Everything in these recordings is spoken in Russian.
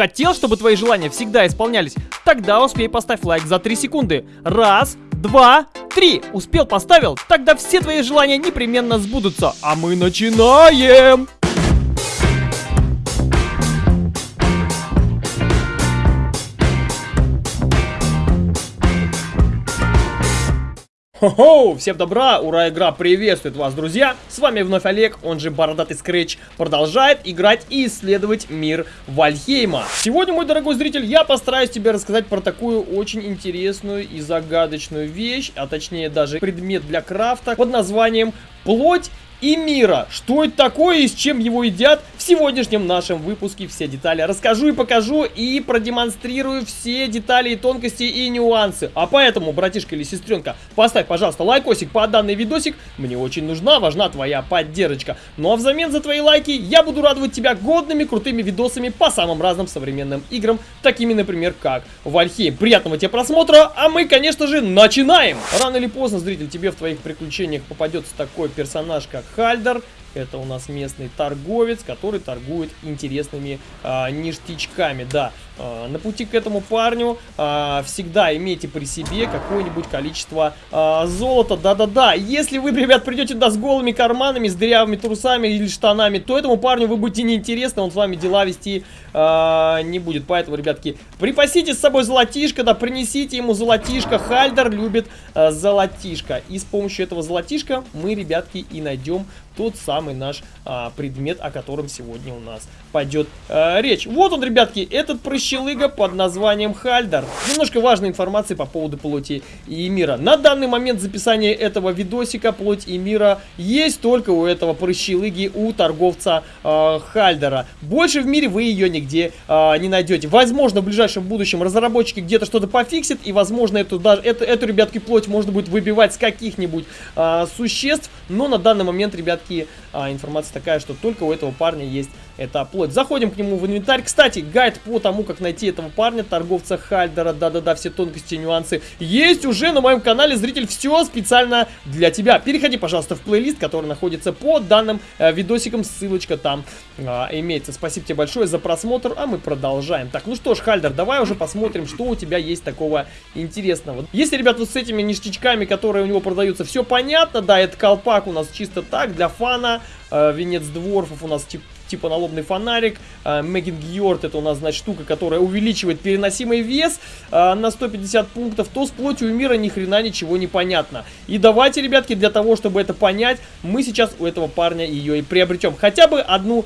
Хотел, чтобы твои желания всегда исполнялись? Тогда успей поставь лайк за 3 секунды. Раз, два, три. Успел, поставил? Тогда все твои желания непременно сбудутся. А мы начинаем! Хо-хо! Всем добра! Ура, игра приветствует вас, друзья! С вами вновь Олег, он же Бородатый Скретч, продолжает играть и исследовать мир Вальхейма. Сегодня, мой дорогой зритель, я постараюсь тебе рассказать про такую очень интересную и загадочную вещь, а точнее даже предмет для крафта под названием «Плоть и мира. Что это такое и с чем его едят? В сегодняшнем нашем выпуске все детали расскажу и покажу и продемонстрирую все детали и тонкости и нюансы. А поэтому, братишка или сестренка, поставь, пожалуйста, лайкосик по данный видосик. Мне очень нужна, важна твоя поддержка. Ну а взамен за твои лайки я буду радовать тебя годными, крутыми видосами по самым разным современным играм, такими, например, как Вальхейм. Приятного тебе просмотра, а мы, конечно же, начинаем! Рано или поздно, зритель, тебе в твоих приключениях попадется такой персонаж, как Хальдер. Это у нас местный торговец, который торгует интересными а, ништячками. Да, а, на пути к этому парню а, всегда имейте при себе какое-нибудь количество а, золота. Да-да-да, если вы, ребят, придете туда с голыми карманами, с дырявыми трусами или штанами, то этому парню вы будете неинтересны, он с вами дела вести а, не будет. Поэтому, ребятки, припасите с собой золотишко, да, принесите ему золотишко. Хальдер любит а, золотишко. И с помощью этого золотишка мы, ребятки, и найдем тот самый наш а, предмет, о котором сегодня у нас пойдет а, речь. Вот он, ребятки, этот прыщелыга под названием Хальдер. Немножко важной информации по поводу плоти и мира. На данный момент записания этого видосика плоть и мира есть только у этого прыщелыги, у торговца а, Хальдера. Больше в мире вы ее нигде а, не найдете. Возможно, в ближайшем будущем разработчики где-то что-то пофиксят, и, возможно, эту, даже, эту, эту, ребятки, плоть можно будет выбивать с каких-нибудь а, существ, но на данный момент, ребятки, а, информация такая, что только у этого парня есть эта плоть. Заходим к нему в инвентарь. Кстати, гайд по тому, как найти этого парня, торговца Хальдера, да-да-да, все тонкости нюансы, есть уже на моем канале, зритель, все специально для тебя. Переходи, пожалуйста, в плейлист, который находится под данным э, видосиком, ссылочка там э, имеется. Спасибо тебе большое за просмотр, а мы продолжаем. Так, ну что ж, Хальдер, давай уже посмотрим, что у тебя есть такого интересного. Если, ребят, вот с этими ништячками, которые у него продаются, все понятно, да, это колпак у нас чисто так, для фана, венец дворфов у нас типа типа налобный фонарик. Мегин Гьорд это у нас, значит, штука, которая увеличивает переносимый вес а, на 150 пунктов, то с плотью мира ни хрена ничего не понятно. И давайте, ребятки, для того, чтобы это понять, мы сейчас у этого парня ее и приобретем. Хотя бы одну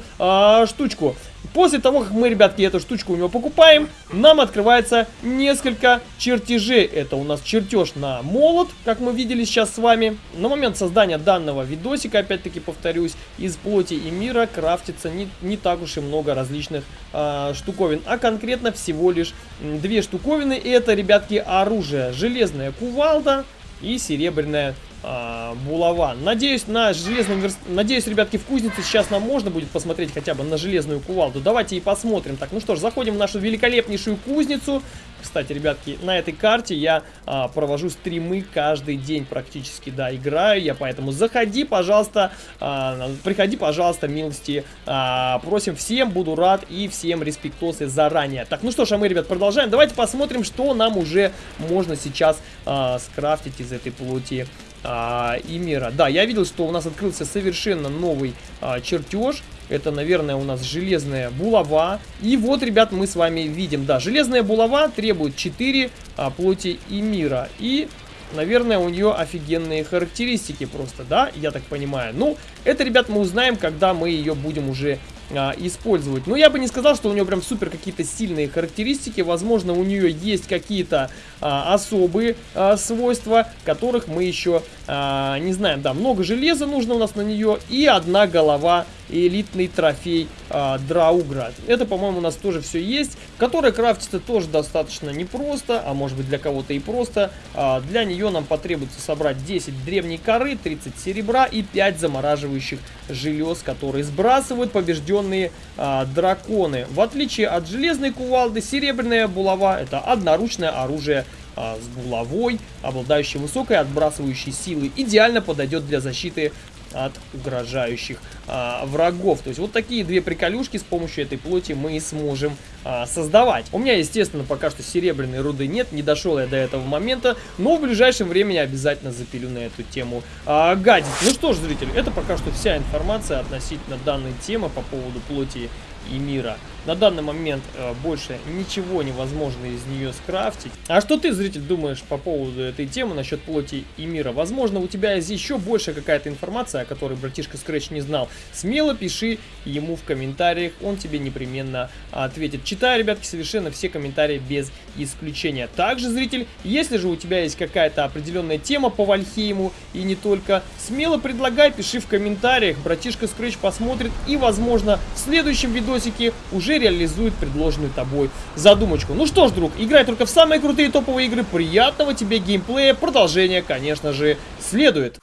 штучку. После того, как мы, ребятки, эту штучку у него покупаем, нам открывается несколько чертежей. Это у нас чертеж на молот, как мы видели сейчас с вами. На момент создания данного видосика, опять-таки повторюсь, из плоти и мира крафтится не, не так уж и много различных э, штуковин, а конкретно всего лишь две штуковины. Это, ребятки, оружие. Железная кувалда и серебряная а, булава. Надеюсь, на железном верст... Надеюсь, ребятки, в кузнице сейчас нам можно будет посмотреть хотя бы на железную кувалду. Давайте и посмотрим. Так, ну что ж, заходим в нашу великолепнейшую кузницу. Кстати, ребятки, на этой карте я а, провожу стримы каждый день практически, да, играю я, поэтому заходи, пожалуйста, а, приходи, пожалуйста, милости, а, просим, всем буду рад и всем респектосы заранее. Так, ну что ж, а мы, ребят, продолжаем. Давайте посмотрим, что нам уже можно сейчас а, скрафтить из этой плоти а, и мира. Да, я видел, что у нас открылся совершенно новый а, чертеж. Это, наверное, у нас железная булава. И вот, ребят, мы с вами видим, да, железная булава требует 4 а, плоти и мира. И Наверное, у нее офигенные характеристики просто, да, я так понимаю. Ну, это, ребят, мы узнаем, когда мы ее будем уже а, использовать. Но я бы не сказал, что у нее прям супер какие-то сильные характеристики. Возможно, у нее есть какие-то а, особые а, свойства, которых мы еще а, не знаем. Да, много железа нужно у нас на нее и одна голова элитный трофей а, Драугра. Это, по-моему, у нас тоже все есть, которая крафтится тоже достаточно непросто, а может быть для кого-то и просто. А, для нее нам потребуется собрать 10 древней коры, 30 серебра и 5 замораживающих желез, которые сбрасывают побежденные а, драконы. В отличие от железной кувалды, серебряная булава это одноручное оружие а, с булавой, обладающей высокой отбрасывающей силой, идеально подойдет для защиты от угрожающих а, врагов. То есть вот такие две приколюшки с помощью этой плоти мы сможем а, создавать. У меня, естественно, пока что серебряной руды нет, не дошел я до этого момента, но в ближайшем времени обязательно запилю на эту тему а, гадить. Ну что ж, зрители, это пока что вся информация относительно данной темы по поводу плоти и мира. На данный момент э, больше ничего невозможно из нее скрафтить. А что ты, зритель, думаешь по поводу этой темы насчет плоти и мира? Возможно, у тебя есть еще больше какая-то информация, о которой братишка Scratch не знал. Смело пиши ему в комментариях, он тебе непременно ответит. Читаю, ребятки, совершенно все комментарии без исключения. Также, зритель, если же у тебя есть какая-то определенная тема по Вальхейму и не только, смело предлагай, пиши в комментариях, братишка Scratch посмотрит и, возможно, в следующем видосике уже реализует предложенную тобой задумочку. Ну что ж, друг, играй только в самые крутые топовые игры. Приятного тебе геймплея. Продолжение, конечно же, следует.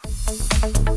Thank you